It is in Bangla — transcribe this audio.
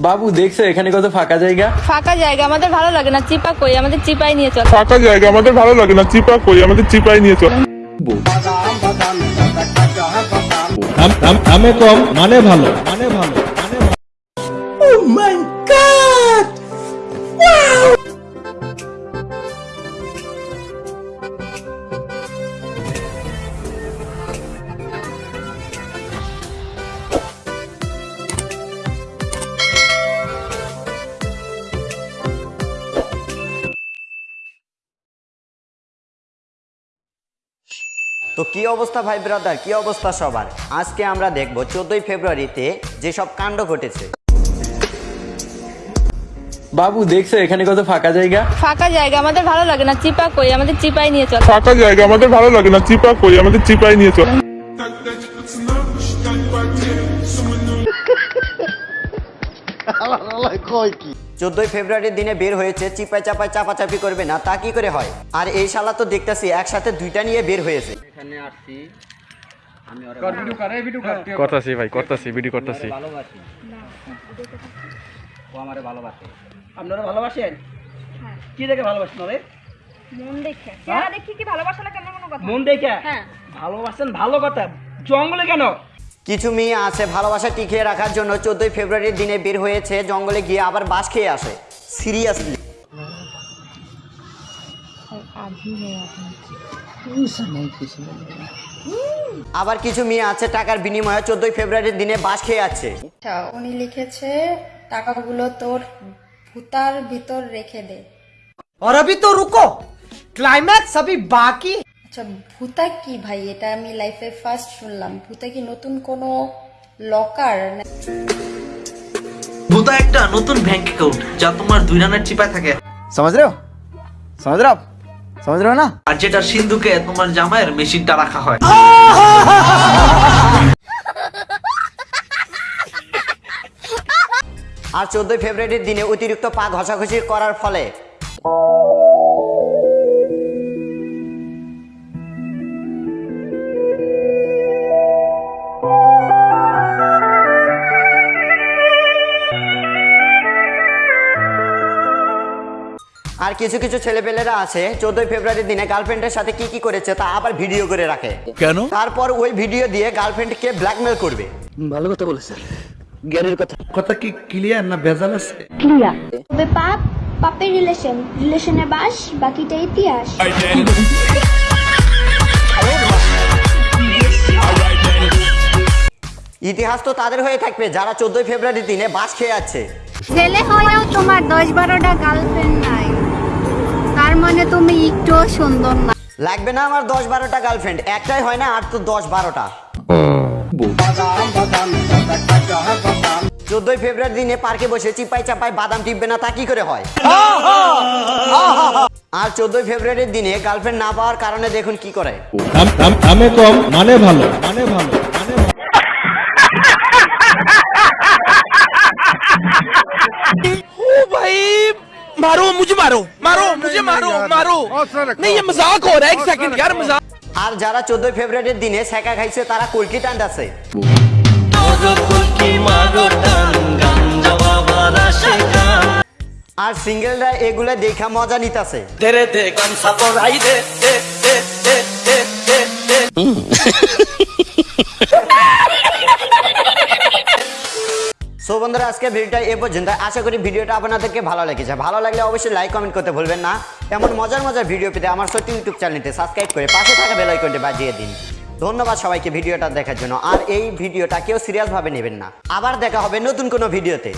বাবু দেখছ এখানে কত ফাঁকা জায়গা? ফাঁকা জায়গা আমাদের ভালো লাগে না চিপা কই? আমাদের চিপাই নিয়ে চল। ফাঁকা জায়গা আমাদের ভালো লাগে না চিপা কই? আমাদের চিপাই নিয়ে চল। দাম- কম মানে ভালো মানে ভালো। তো কি অবস্থা ভাই ব্রাদার কি অবস্থা সবার? আজকে আমরা দেখব চোদ্দই ফেব্রুয়ারিতে যেসব কাণ্ড ঘটেছে। বাবু দেখছ এখানে কত ফাঁকা জায়গা? ফাঁকা জায়গা আমাদের ভালো লাগে না চিপা কই আমাদের চিপাই নিয়ে চল। ফাঁকা জায়গা আমাদের ভালো লাগে না চিপা কই আমাদের চিপাই নিয়ে চল। চোদ্দই ফেব্রুয়ারির দিনে বের হয়েছে চিপাই চাপাই চাপাচাপি করবে না তা কি করে হয়? আর এই শালা তো দেখতেছি একসাথে দুইটা নিয়ে বের হয়েছে। করতেছি ভাই করতেছি ভিডিও করতেছি। আপনারা ভালোবাসেন? কি দেখে ভালোবাসেন মন দেখে। দেখি কি ভালোবাসা লাগে এমন কোনো কথা? মন দেখে? হ্যাঁ। ভালোবাসেন ভালো কথা। জঙ্গলে কেন? কিছু মেয়ে আছে ভালোবাসা টিকিয়ে রাখার জন্য চোদ্দই ফেব্রুয়ারির দিনে বের হয়েছে জঙ্গলে গিয়ে আবার বাস খেয়ে আসে সিরিয়াসলি আবার কিছু মেয়ে আছে টাকার বিনিময়ে চোদ্দই ফেব্রুয়ারির দিনে বাস খেয়ে আছে আচ্ছা উনি লিখেছে টাকাগুলো তোর ভুতার ভিতর রেখে দে और अभी तो रुको क्लाइमैक्स अभी बाकी আচ্ছা ভূতা কি ভাই? এটা আমি লাইফে ফার্স্ট শুনলাম। ভূতা কি নতুন কোনো লকার ভূতা একটা নতুন ব্যাংক অ্যাকাউন্ট যা তোমার দুই রানের চিপায় থাকে। সমাজ রেও সমাজ রেও সমাজ রেও না? আর যেটা সিন্ধুকে তোমার জামাইয়ের মেশিনটা রাখা হয়। আর চোদ্দই ফেব্রুয়ারির দিনে অতিরিক্ত পা ঘষাঘষি করার ফলে আর কিছু কিছু ছেলেপেলেরা আছে চোদ্দই ফেব্রুয়ারির দিনে গার্লফ্রেন্ডের সাথে কি কি করেছে তা আবার ভিডিও করে রাখে। কেন? তারপর ওই ভিডিও দিয়ে গার্লফ্রেন্ডকে ব্ল্যাকমেল করবে। ভালো কথা বলেছে। জ্ঞানের কথা। কথা কি ক্লিয়ার না ভেজাল আছে? তবে পাপ পাপের রিলেশন রিলেশনে বাস বাকিটা ইতিহাস। ইতিহাস তো তাদের হয়ে থাকবে যারা চোদ্দই ফেব্রুয়ারির দিনে বাস খেয়ে যাচ্ছে। ছেলে হয়েও তোমার দশ বারোটা গার্লফ্রেন্ড নাই। তুমি একটু সুন্দর না। লাগবে না আমার দশ বারোটা গার্লফ্রেন্ড একটাই হয় না আর তো দশ বারোটা। চোদ্দই ফেব্রুয়ারি দিনে পার্কে বসে চিপাই চাপাই বাদাম টিপবে না তা কি করে হয়? আর চোদ্দই ফেব্রুয়ারির দিনে গার্লফ্রেন্ড না পাওয়ার কারণে দেখুন কি করে। দামে কম মানে ভালো মানে ভালো মানে মারো মুজ মারো মারো। मुझे मारो मारो नहीं ये मजाक हो रहा है एक सेकंड यार मजाक আর যারা চোদ্দই ফেব্রুয়ারির দিনে সেকা খাইছে তারা কুলকি টান্ডাছে আর সিঙ্গেলরা এগুলো দেখা মজা নিতাছে तेरे বন্ধুরা আজকে ভিডিওটা এ পর্যন্ত। আশা করি ভিডিওটা আপনাদেরকে ভালো লেগেছে। ভালো লাগলে অবশ্যই লাইক কমেন্ট করতে ভুলবেন না। এমন মজার মজার ভিডিও পেতে আমার সত্যি ইউটিউব চ্যানেলটি সাবস্ক্রাইব করে পাশে থাকা বেল আইকনটি বাজিয়ে দিন। ধন্যবাদ সবাইকে ভিডিওটা দেখার জন্য। আর এই ভিডিওটা কেউ সিরিয়াস ভাবে নেবেন না। আবার দেখা হবে নতুন কোনো ভিডিওতে